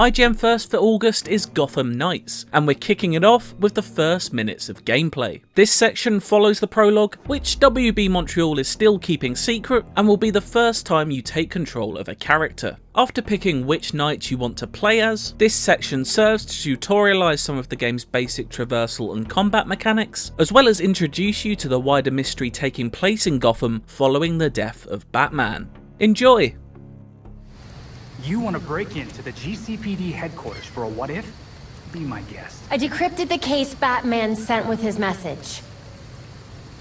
IGN first for August is Gotham Knights, and we're kicking it off with the first minutes of gameplay. This section follows the prologue, which WB Montreal is still keeping secret, and will be the first time you take control of a character. After picking which knight you want to play as, this section serves to tutorialise some of the game's basic traversal and combat mechanics, as well as introduce you to the wider mystery taking place in Gotham following the death of Batman. Enjoy! You want to break into the GCPD headquarters for a what if? Be my guest. I decrypted the case Batman sent with his message.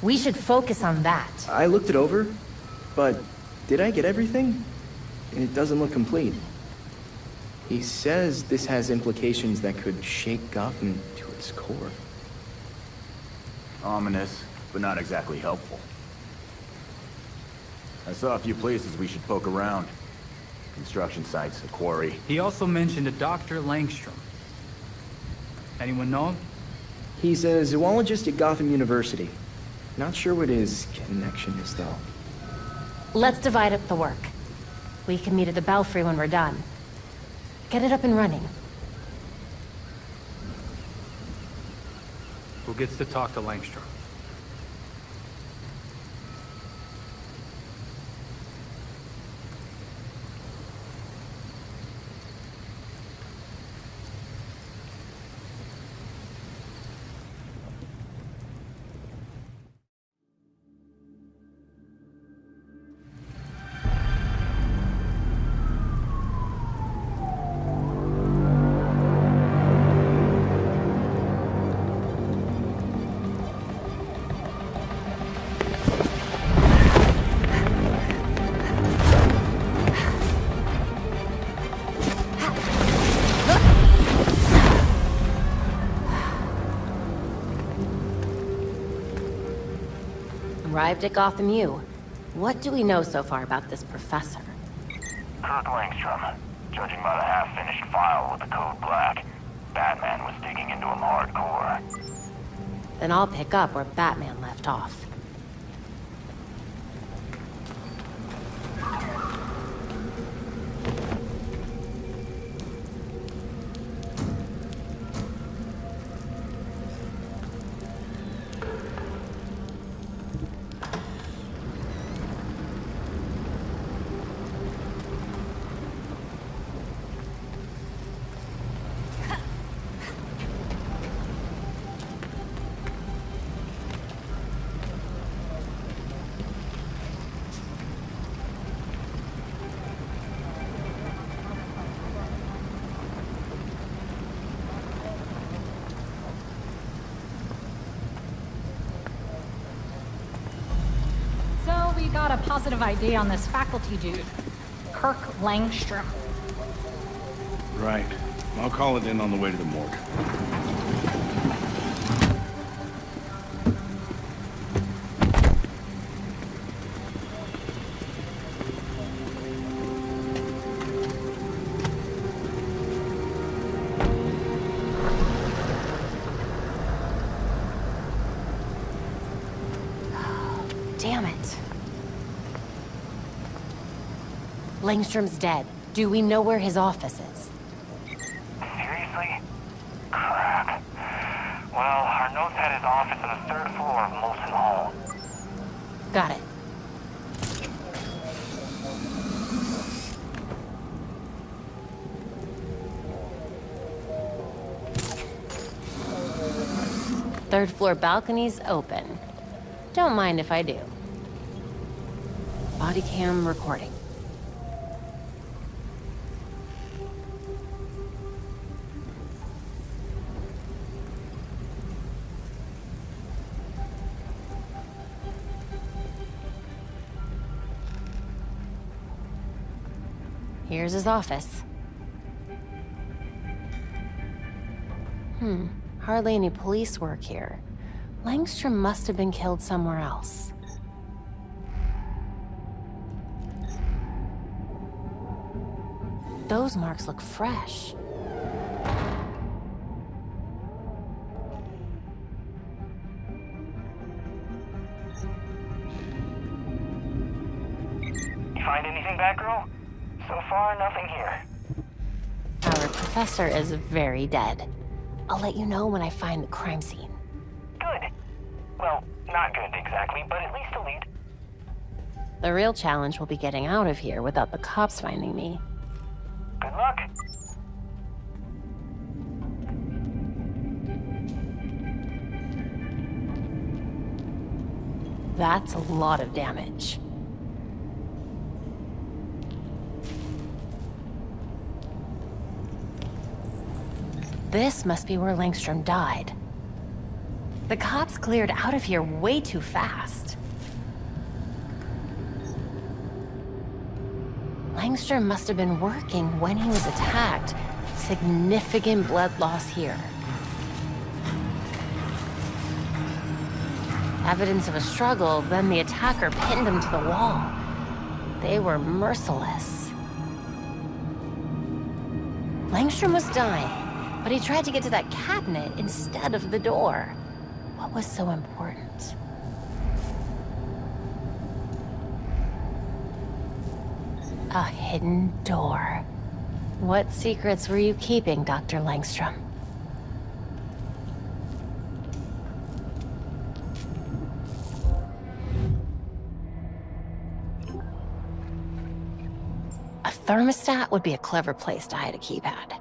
We should focus on that. I looked it over, but did I get everything? It doesn't look complete. He says this has implications that could shake Gotham to its core. Ominous, but not exactly helpful. I saw a few places we should poke around. Construction sites, a quarry. He also mentioned a Dr. Langstrom. Anyone know him? He's a zoologist at Gotham University. Not sure what his connection is, though. Let's divide up the work. We can meet at the Belfry when we're done. Get it up and running. Who gets to talk to Langstrom? Arrived at Gotham U. What do we know so far about this professor? Kirk Langstrom. Judging by the half-finished file with the code black, Batman was digging into him hardcore. Then I'll pick up where Batman left off. Got a positive ID on this faculty dude, Kirk Langstrom. Right. I'll call it in on the way to the morgue. Damn it. Langstrom's dead. Do we know where his office is? Seriously? Crap. Well, our notes had his office on the third floor of Molson Hall. Got it. Third floor balcony's open. Don't mind if I do. Body cam recording. Here's his office. Hmm, hardly any police work here. Langstrom must have been killed somewhere else. Those marks look fresh. Professor is very dead. I'll let you know when I find the crime scene. Good. Well, not good exactly, but at least a lead. The real challenge will be getting out of here without the cops finding me. Good luck. That's a lot of damage. This must be where Langstrom died. The cops cleared out of here way too fast. Langstrom must have been working when he was attacked. Significant blood loss here. Evidence of a struggle, then the attacker pinned him to the wall. They were merciless. Langstrom was dying, but he tried to get to that cabinet instead of the door. What was so important? A hidden door. What secrets were you keeping, Dr. Langstrom? A thermostat would be a clever place to hide a keypad.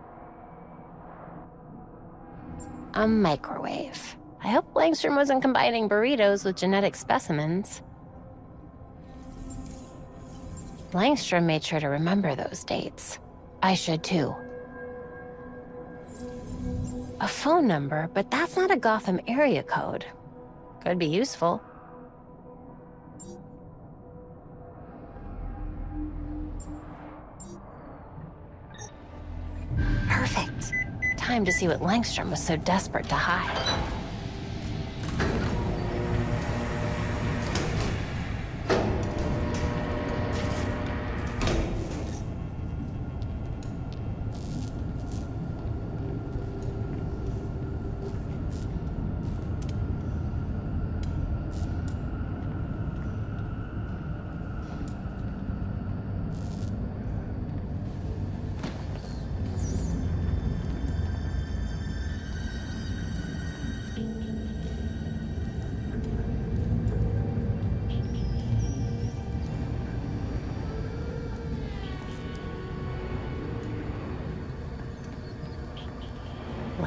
A microwave. I hope Langstrom wasn't combining burritos with genetic specimens. Langstrom made sure to remember those dates. I should too. A phone number, but that's not a Gotham area code. Could be useful. Time to see what Langstrom was so desperate to hide.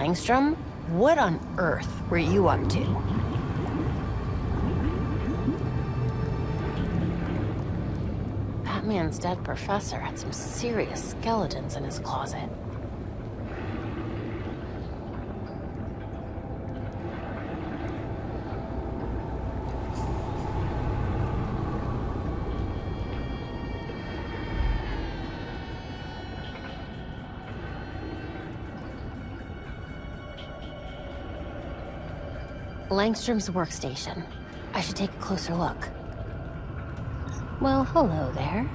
Langstrom, what on earth were you up to? That man's dead professor had some serious skeletons in his closet. Langstrom's workstation. I should take a closer look. Well, hello there.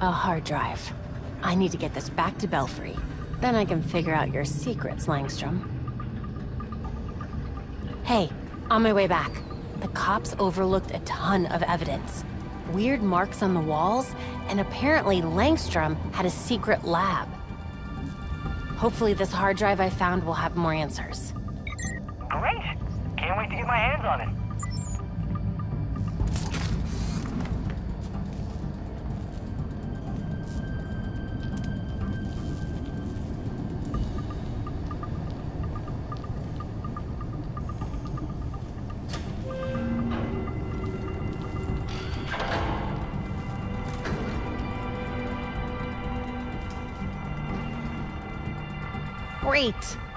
A hard drive. I need to get this back to Belfry. Then I can figure out your secrets, Langstrom. Hey, on my way back. The cops overlooked a ton of evidence. Weird marks on the walls, and apparently Langstrom had a secret lab. Hopefully this hard drive I found will have more answers. Great. Can't wait to get my hands on it. Great!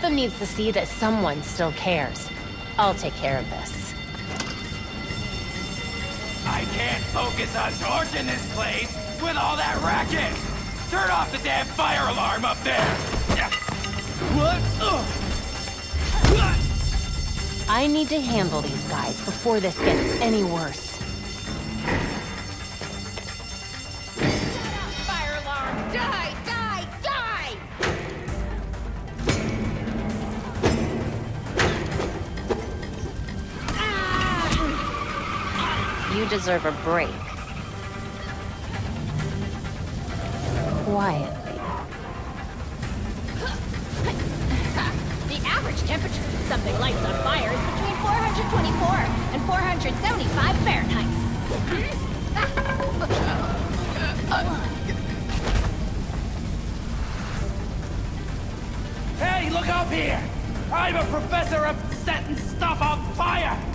Gotham needs to see that someone still cares. I'll take care of this. I can't focus on torching this place with all that racket! Turn off the damn fire alarm up there! What? I need to handle these guys before this gets any worse. Deserve a break. Quietly. The average temperature that something lights on fire is between 424 and 475 Fahrenheit. Hey, look up here! I'm a professor of setting stuff on fire!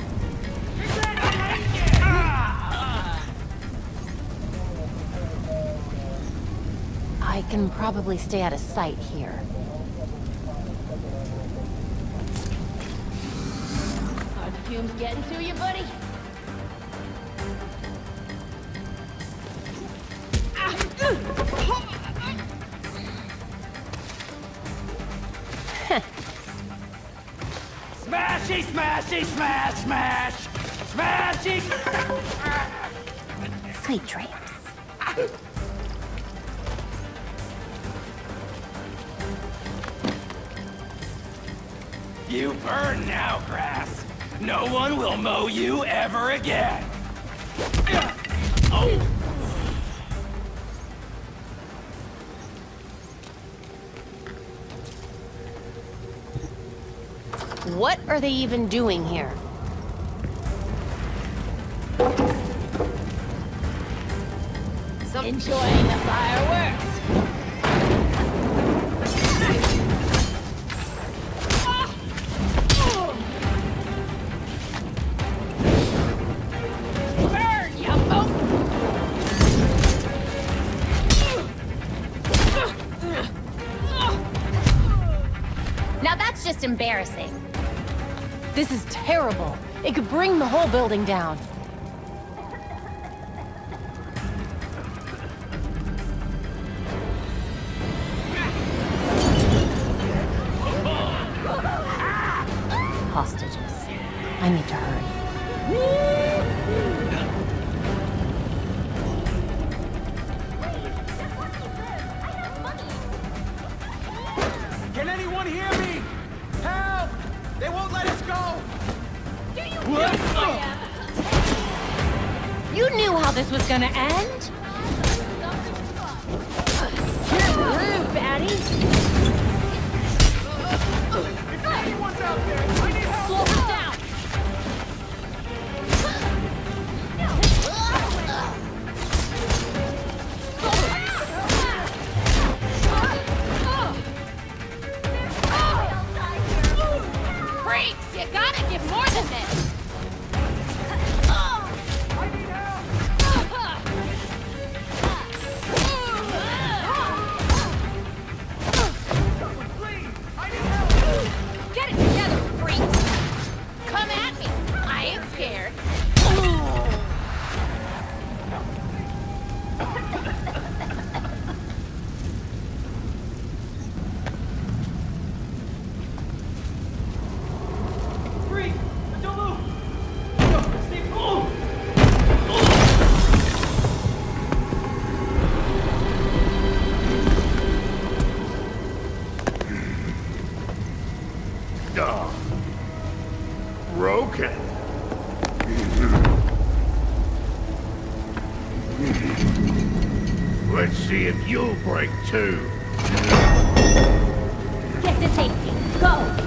I can probably stay out of sight here. Are the fumes getting to you, buddy? Smashy, smashy, smash, smash! Smashy! Sweet dreams. You burn now, grass. No one will mow you ever again. Oh! What are they even doing here? Enjoying the fireworks. Embarrassing. This is terrible. It could bring the whole building down. See if you'll break too. Get to safety. Go!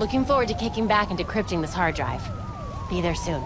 Looking forward to kicking back and decrypting this hard drive. Be there soon.